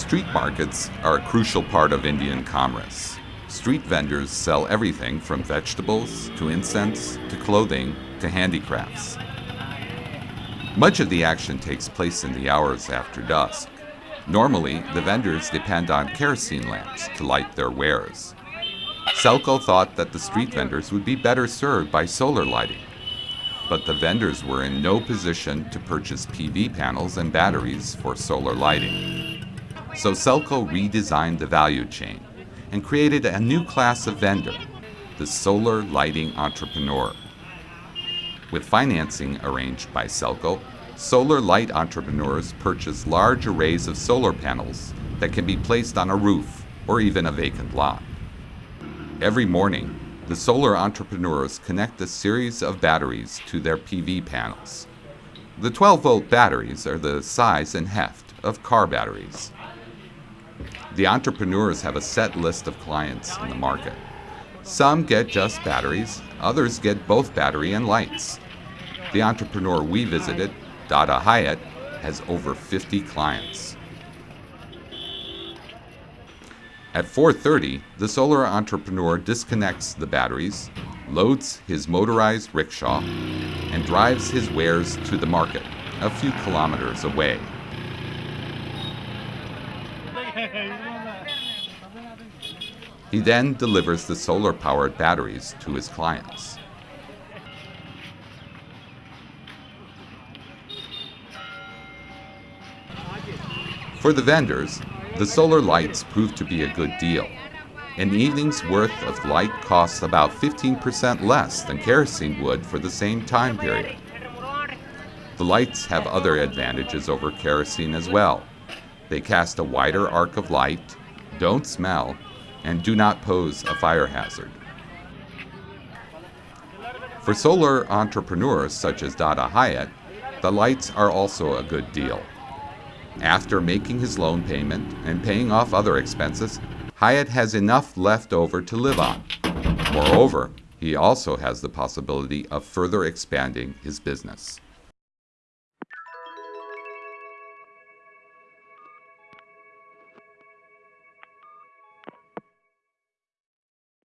Street markets are a crucial part of Indian commerce. Street vendors sell everything from vegetables to incense to clothing to handicrafts. Much of the action takes place in the hours after dusk. Normally, the vendors depend on kerosene lamps to light their wares. Selco thought that the street vendors would be better served by solar lighting. But the vendors were in no position to purchase PV panels and batteries for solar lighting. So Selco redesigned the value chain and created a new class of vendor, the solar lighting entrepreneur. With financing arranged by Selco, solar light entrepreneurs purchase large arrays of solar panels that can be placed on a roof or even a vacant lot. Every morning, the solar entrepreneurs connect a series of batteries to their PV panels. The 12 volt batteries are the size and heft of car batteries. The entrepreneurs have a set list of clients in the market. Some get just batteries, others get both battery and lights. The entrepreneur we visited, Dada Hyatt, has over 50 clients. At 4.30, the solar entrepreneur disconnects the batteries, loads his motorized rickshaw, and drives his wares to the market, a few kilometers away. He then delivers the solar-powered batteries to his clients. For the vendors, the solar lights prove to be a good deal. An evening's worth of light costs about 15% less than kerosene would for the same time period. The lights have other advantages over kerosene as well. They cast a wider arc of light, don't smell, and do not pose a fire hazard. For solar entrepreneurs such as Dada Hyatt, the lights are also a good deal. After making his loan payment and paying off other expenses, Hyatt has enough left over to live on. Moreover, he also has the possibility of further expanding his business.